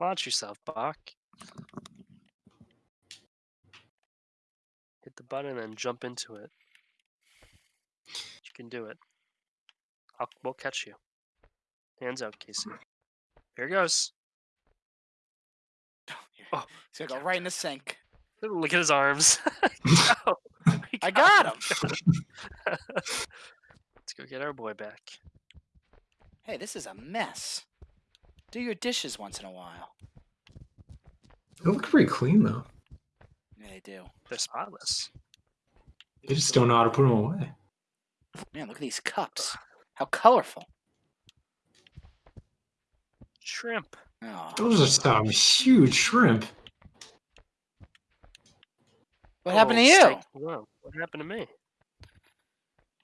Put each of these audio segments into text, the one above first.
Watch yourself, Bach. Hit the button and jump into it. You can do it. I'll, we'll catch you. Hands out, Casey. Here goes. Oh, He's oh, gonna go right in the sink. look at his arms. Go. We I got him. Let's go get our boy back. Hey, this is a mess. Do your dishes once in a while. They look pretty clean though. Yeah, they do. They're spotless. They just don't know how to put them away. Man, look at these cups. How colorful. Shrimp. Oh, Those are some huge shrimp. what happened to Oh, you? Whoa, what happened to me?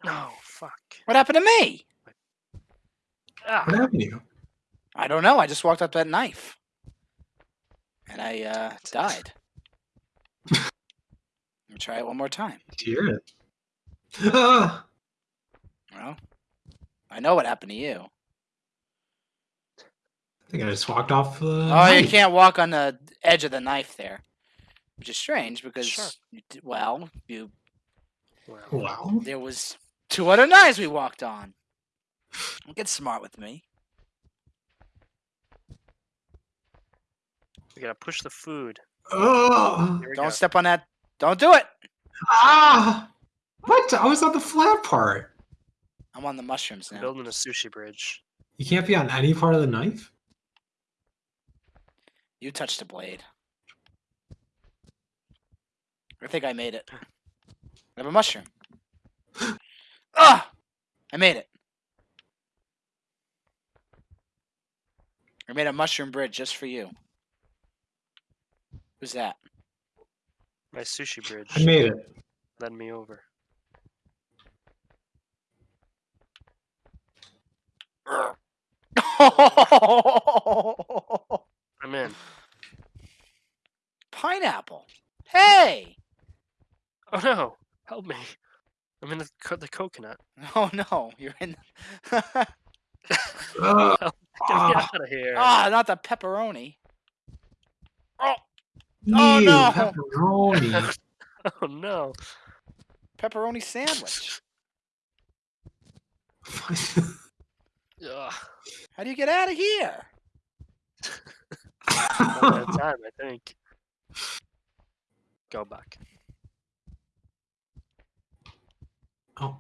Oh, fuck. What happened to me? Ah, What happened to you? I don't know. I just walked up that knife, and I uh, died. Let me try it one more time. Did you hear it? Ah! Well, I know what happened to you. I think I just walked off. Uh, Oh, you can't walk on the edge of the knife there, which is strange because Sure. you well, you well, Wow. there was two other knives we walked on. Don't Get smart with me. We gotta push the food. Oh! Don't go. step on that. Don't do it. Ah! What? I was on the flat part. I'm on the mushrooms I'm now. building a sushi bridge. You can't be on any part of the knife. You touched the blade. I think I made it. I have a mushroom. Ah! I made it. I made a mushroom bridge just for you. Who's that? My sushi bridge. I made it. Led me over. I'm in. Pineapple. Hey! Oh no! Help me! I'm in the co- the coconut. Oh no, you're in. Ah! Get me Ah, out of here! Ah, not the pepperoni. Oh, Oh, ew, no. Pepperoni. Oh no! pepperoni sandwich. Ugh. How do you get out of here? One at a time, I think. Go back. oh,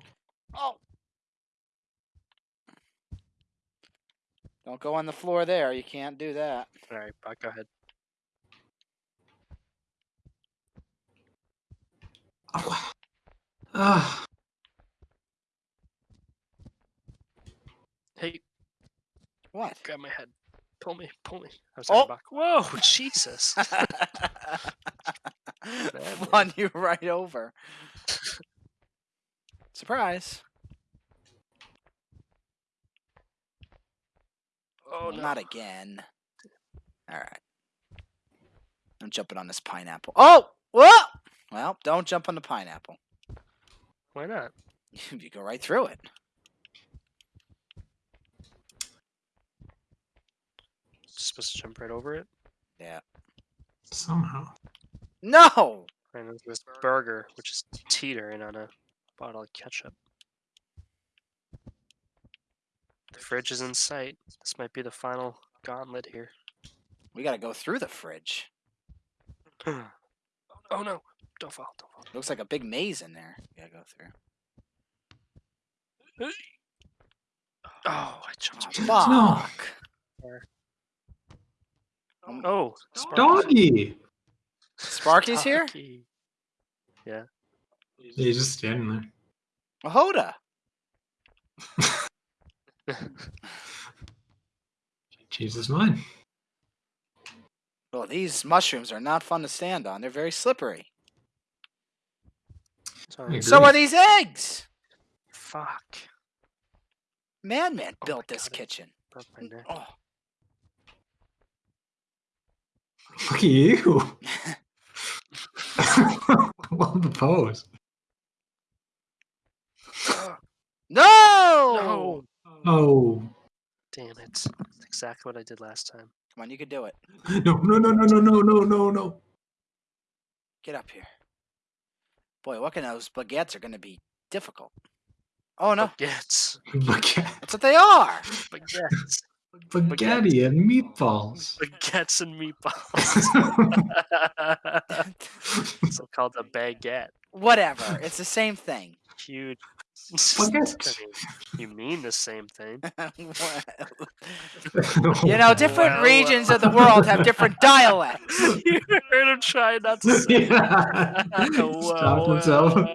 Oh. Don't go on the floor there. You can't do that. All right, back. Go ahead. Ah. Hey, What? grab my head. Pull me. Pull me. I was Oh. back. Whoa! Jesus! Run you right over. Surprise. Oh no! Not again. All right. I'm jumping on this pineapple. Oh! Whoa! Well, don't jump on the pineapple. Why not? you go right through it. Supposed to jump right over it. Yeah. Somehow. No! Right into this burger, which is teetering on a bottle of ketchup. The fridge is in sight. This might be the final gauntlet here. We gotta go through the fridge. oh no! Don't fall! Don't fall! Looks like a big maze in there. You gotta go through. Oh, I jumped. Oh, No. fuck. Um, Oh, Sparky's- Doggy. Sparky's here? Yeah. He's just standing there. Mahoda. Changed his mind. Well, these mushrooms are not fun to stand on. They're very slippery. Sorry. So are these eggs. Fuck. Madman Oh built this God, kitchen. Broke my neck. Oh. Look at you. Love the pose. No! No! Oh, Damn it. That's exactly what I did last time. Come on, you can do it. No, no, no, no, no, no, no, no, no. Get up here. Boy, what can of those baguettes are going to be difficult. Oh no, Baguettes. Baguette, that's what they are. Baguettes. spaghetti and meatballs. Baguettes and meatballs. it's called a baguette. Whatever. It's the same thing. Huge. Baguette. You mean the same thing. you know, different Well, regions of the uh, world have different dialects. you heard him try not to say yeah. Whoa, Stopped himself. Uh,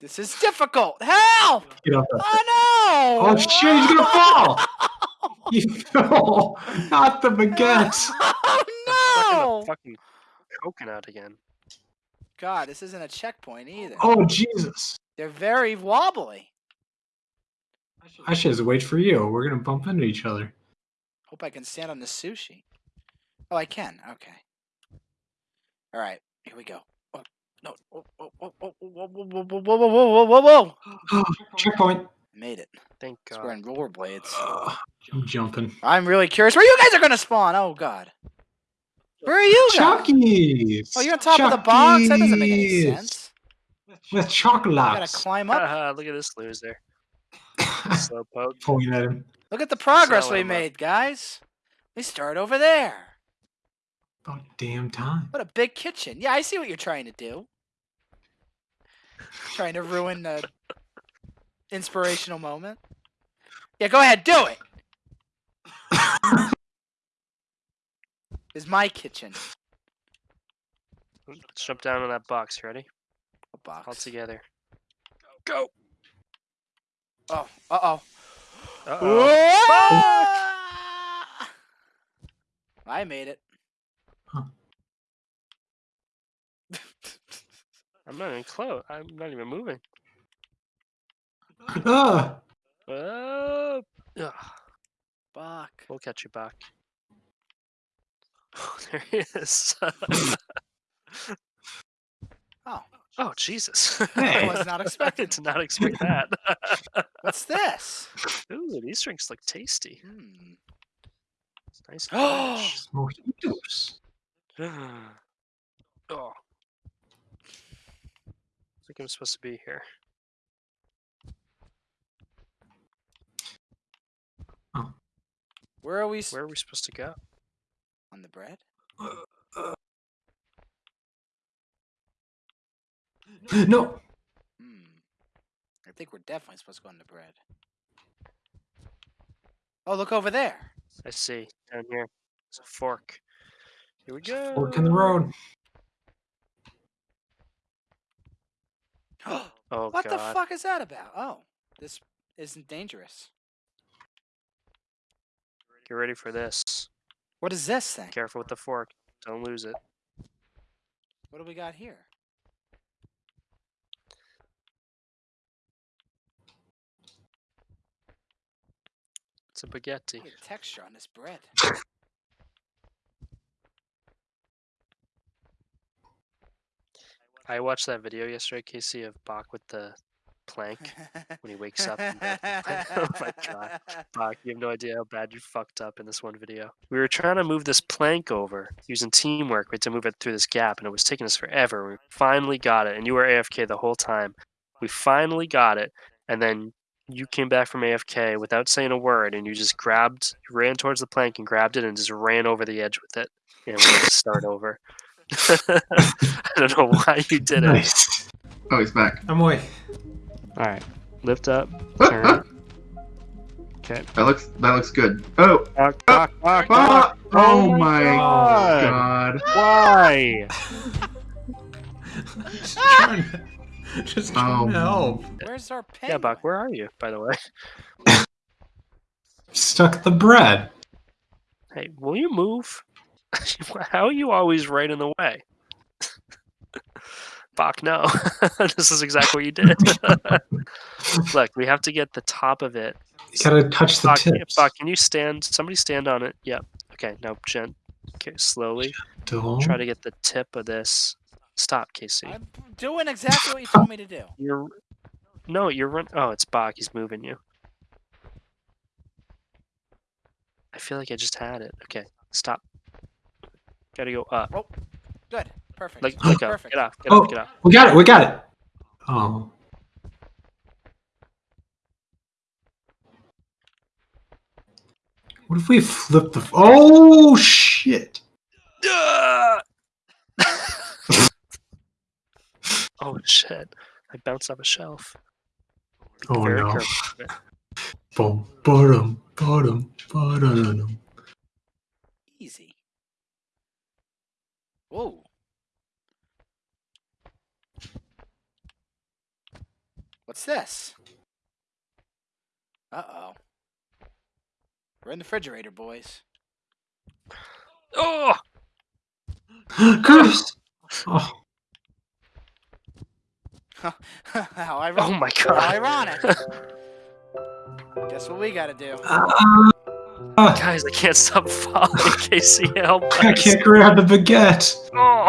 this is difficult. Help! Get. Oh no! Oh shit, he's gonna fall! You fell! Not the baguette! Oh no! a fucking coconut again. God, this isn't a checkpoint either. Oh Jesus! They're very wobbly. I should just wait for you. We're gonna bump into each other. Hope I can stand on the sushi. Oh, I can. Okay. All right. Here we go. Oh, no. Oh, oh, oh, oh, oh whoa, whoa, whoa, whoa, whoa, whoa, whoa, whoa, whoa! Oh, checkpoint. Made it. Thank It's we're God. in rollerblades. Ugh, I'm jumping. I'm really curious where you guys are gonna spawn. Oh God. Where are you guys? Chockies! Oh, you're on top of the box. That doesn't make any sense. With You gotta climb up. Haha, Look at this loser. Slowpoke. Pointing at him. Look at the progress Sell we him up. made, guys. We start over there. About damn time. What a big kitchen. Yeah, I see what you're trying to do. Trying to ruin the inspirational moment. Yeah, go ahead, do it. Is my kitchen. Let's jump down on that box. Ready? A box. All together. Go. Oh, uh oh. Uh-oh. I made it. Huh. I'm not even close. I'm not even moving. Ah! Oh. Ugh. Fuck. We'll catch you back. Oh, there he is. Oh, oh, Jesus. I was not I expecting. did not expect that. What's this? Ooh, these drinks look tasty. Hmm. Nice. Oh. finish. Mojitos. oh. I think I'm supposed to be here. Where are we Where are we supposed to go? On the bread? No! Hmm. I think we're definitely supposed to go on the bread. Oh, look over there. I see. Down here. It's a fork. Here we go. Fork in the road. Oh, what God. the fuck is that about? Oh, this isn't dangerous. Get ready for this. What is this thing? Careful with the fork. Don't lose it. What do we got here? It's a baguette. Look at the texture on this bread. I watched that video yesterday, Casey, of Bach with the plank when he wakes up. in bed. oh my god. Bach, you have no idea how bad you fucked up in this one video. We were trying to move this plank over using teamwork. We had to move it through this gap, and it was taking us forever. We finally got it, and you were AFK the whole time. We finally got it, and then you came back from AFK without saying a word, and you just grabbed, you ran towards the plank and grabbed it, and just ran over the edge with it. And we had to start over. I don't know why you did it. Nice. Oh, he's back. I'm away. All right, lift up, turn. ah, Okay. that looks that looks good. Oh, ah, fuck. oh, Oh my my god. Why? Just trying to, just trying Oh. to help. Where's our pen? Yeah, Buck, where are you, by the way? Stuck the bread. Hey, will you move? How are you always right in the way? fuck no. This is exactly what you did. Look we have to get the top of it. You gotta touch the fuck, tips. fuck, can you stand somebody stand on it? Yep. Okay no gent okay slowly. Gentle. try to get the tip of this. Stop casey. I'm doing exactly what you told me to do. You're no you're run oh it's bach he's moving you. I feel like i just had it. Okay stop. Gotta go up. Oh good. Perfect. Like, let go. Perfect. Get off. Get Oh. off. Get off. We got it. We got it. Oh. What if we flip the? Oh shit! Ah! oh shit! I bounced off a shelf. Be Oh, no. careful with it. Boom, bottom, bottom, bottom. Easy. Whoa. What's this? Uh oh. We're in the refrigerator, boys. Oh! Chris. Oh, How ironic. Oh my How god! ironic. Guess what we gotta do? uh, Guys, I can't stop falling. Casey, help I can't grab the baguette. Oh!